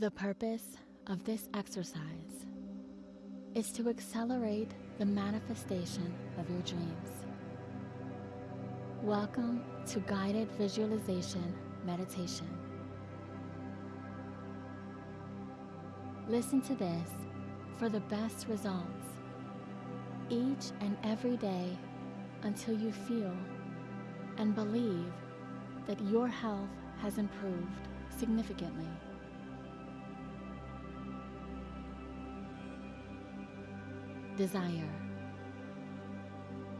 The purpose of this exercise is to accelerate the manifestation of your dreams. Welcome to Guided Visualization Meditation. Listen to this for the best results each and every day until you feel and believe that your health has improved significantly. Desire.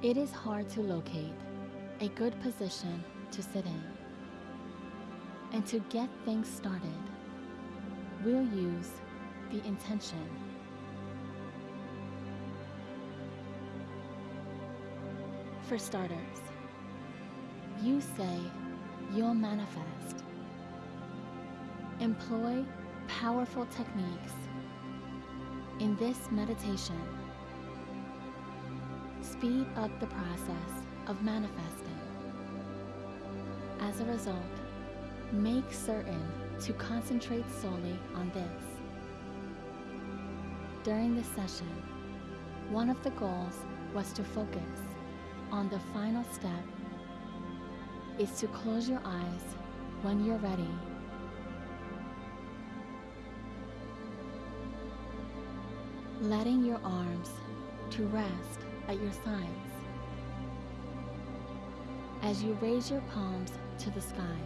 It is hard to locate a good position to sit in. And to get things started, we'll use the intention. For starters, you say you'll manifest. Employ powerful techniques in this meditation. Speed up the process of manifesting. As a result, make certain to concentrate solely on this. During this session, one of the goals was to focus on the final step is to close your eyes when you're ready. Letting your arms to rest at your sides. As you raise your palms to the sky,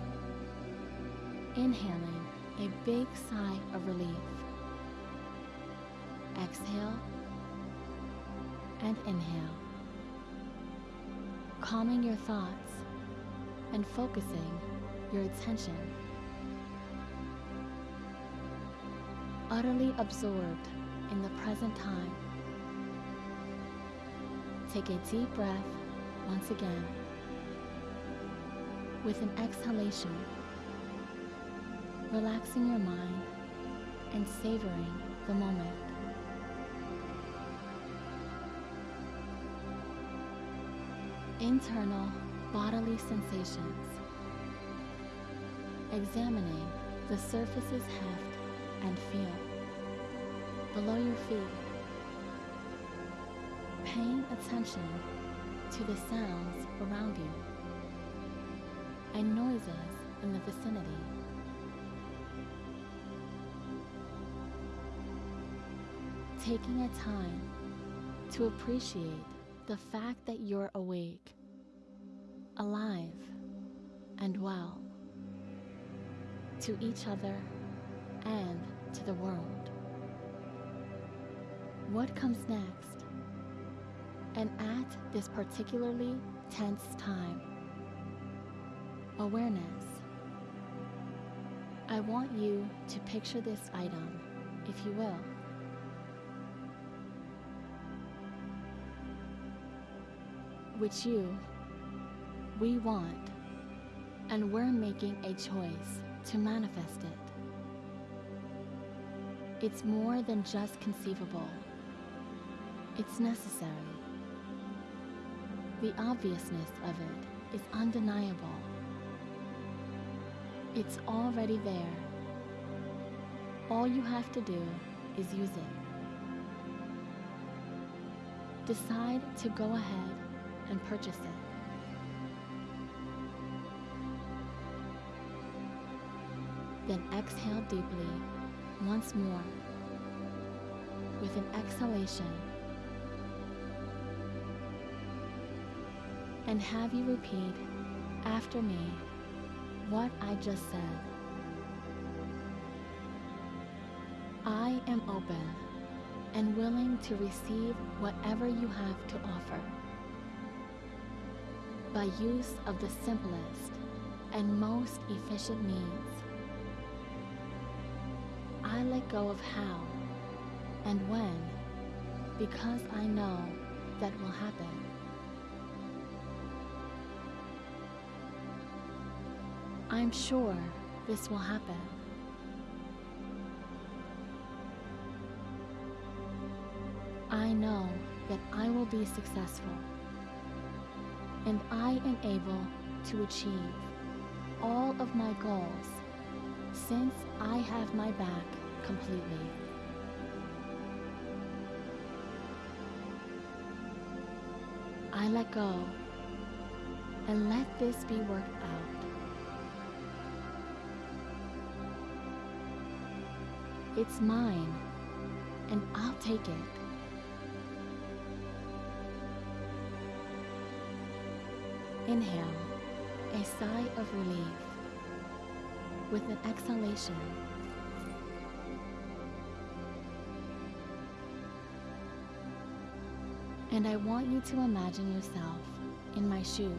inhaling a big sigh of relief. Exhale and inhale, calming your thoughts and focusing your attention. Utterly absorbed in the present time. Take a deep breath once again with an exhalation, relaxing your mind and savoring the moment. Internal bodily sensations. Examining the surface's heft and feel below your feet. Paying attention to the sounds around you and noises in the vicinity. Taking a time to appreciate the fact that you're awake, alive, and well to each other and to the world. What comes next? And at this particularly tense time, awareness. I want you to picture this item, if you will. Which you, we want, and we're making a choice to manifest it. It's more than just conceivable. It's necessary. The obviousness of it is undeniable. It's already there. All you have to do is use it. Decide to go ahead and purchase it. Then exhale deeply once more with an exhalation and have you repeat after me what I just said. I am open and willing to receive whatever you have to offer by use of the simplest and most efficient means. I let go of how and when because I know that will happen. I'm sure this will happen. I know that I will be successful and I am able to achieve all of my goals since I have my back completely. I let go and let this be worked out. It's mine, and I'll take it. Inhale, a sigh of relief. With an exhalation, and I want you to imagine yourself in my shoes,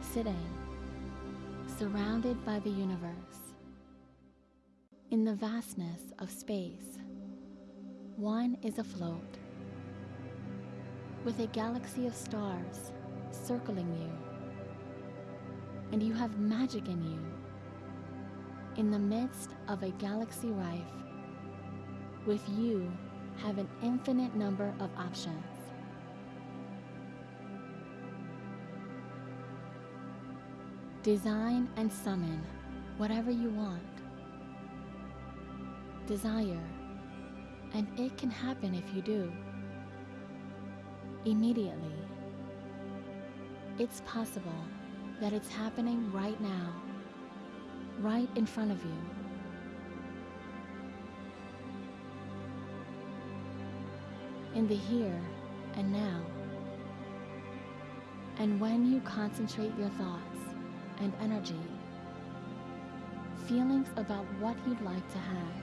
sitting, surrounded by the universe. In the vastness of space, one is afloat, with a galaxy of stars circling you, and you have magic in you. In the midst of a galaxy rife, with you have an infinite number of options. Design and summon whatever you want. Desire, and it can happen if you do. Immediately. It's possible that it's happening right now, right in front of you. In the here and now. And when you concentrate your thoughts and energy, feelings about what you'd like to have,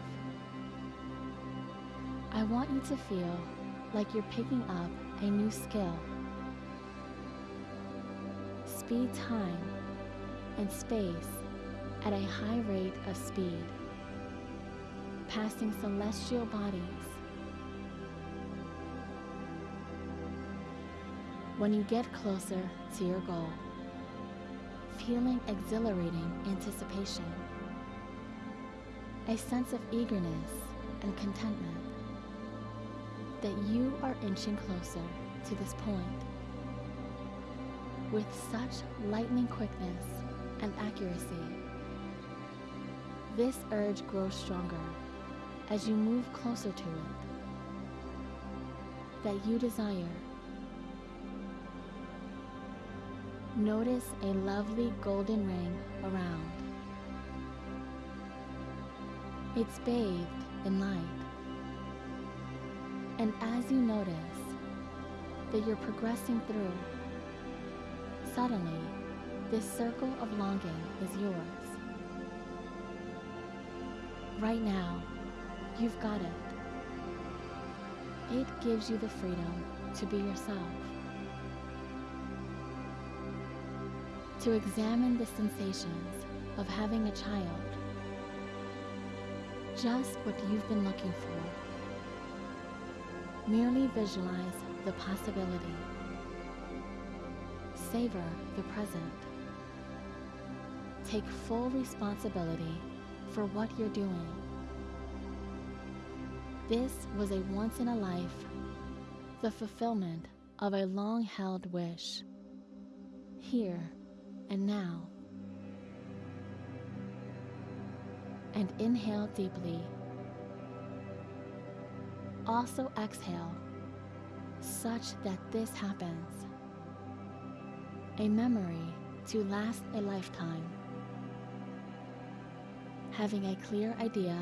I want you to feel like you're picking up a new skill. Speed time and space at a high rate of speed, passing celestial bodies. When you get closer to your goal, feeling exhilarating anticipation, a sense of eagerness and contentment that you are inching closer to this point. With such lightning quickness and accuracy, this urge grows stronger as you move closer to it. That you desire. Notice a lovely golden ring around. It's bathed in light. And as you notice that you're progressing through, suddenly this circle of longing is yours. Right now, you've got it. It gives you the freedom to be yourself. To examine the sensations of having a child. Just what you've been looking for. Merely visualize the possibility. Savor the present. Take full responsibility for what you're doing. This was a once in a life, the fulfillment of a long held wish. Here and now. And inhale deeply. Also exhale, such that this happens. A memory to last a lifetime. Having a clear idea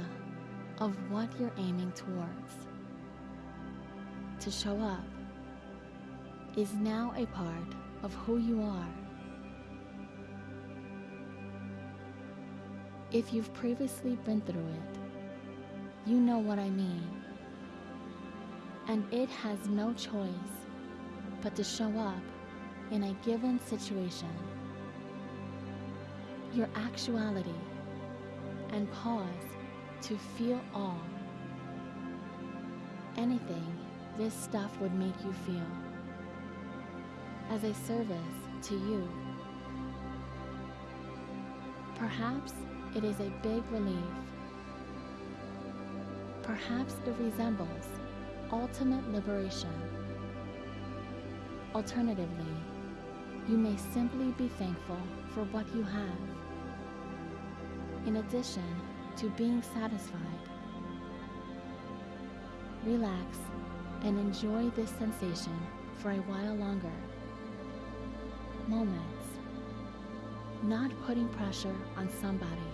of what you're aiming towards. To show up is now a part of who you are. If you've previously been through it, you know what I mean. And it has no choice but to show up in a given situation. Your actuality and pause to feel all. Anything this stuff would make you feel as a service to you. Perhaps it is a big relief. Perhaps it resembles ultimate liberation. Alternatively, you may simply be thankful for what you have. In addition to being satisfied. Relax and enjoy this sensation for a while longer. Moments. Not putting pressure on somebody,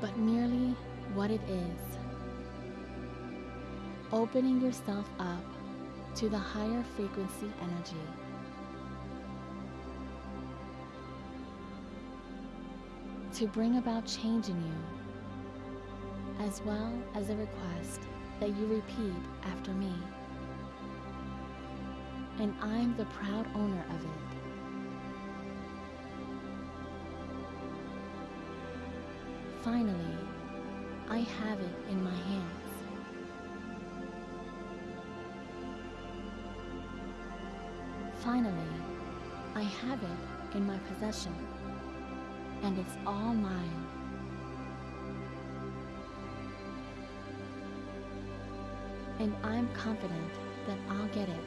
but merely what it is. Opening yourself up to the higher frequency energy. To bring about change in you, as well as a request that you repeat after me. And I'm the proud owner of it. Finally, I have it in my hands. Finally, I have it in my possession, and it's all mine. And I'm confident that I'll get it.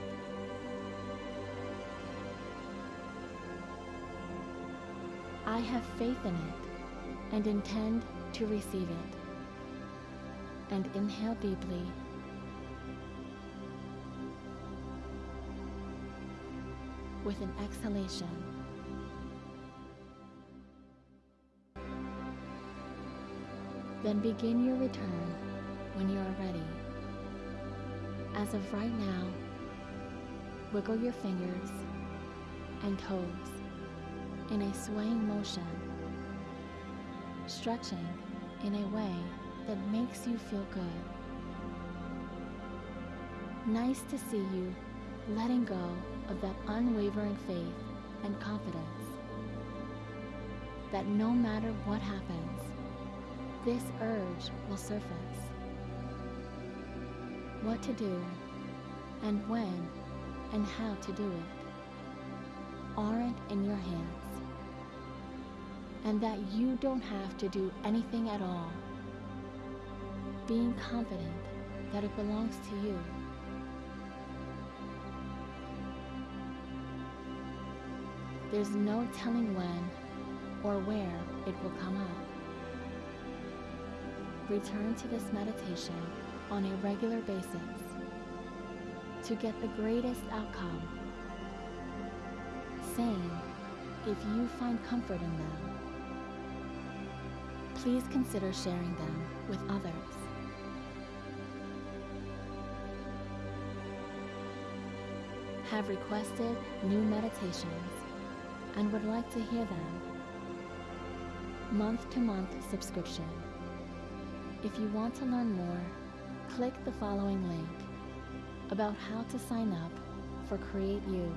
I have faith in it and intend to receive it. And inhale deeply. With an exhalation. Then begin your return when you are ready. As of right now, wiggle your fingers and toes in a swaying motion, stretching in a way that makes you feel good. Nice to see you letting go of that unwavering faith and confidence that no matter what happens, this urge will surface. What to do, and when, and how to do it aren't in your hands, and that you don't have to do anything at all. Being confident that it belongs to you. There's no telling when or where it will come up. Return to this meditation on a regular basis to get the greatest outcome. Same if you find comfort in them. Please consider sharing them with others. Have requested new meditations and would like to hear them. Month to month subscription. If you want to learn more, click the following link about how to sign up for Create You.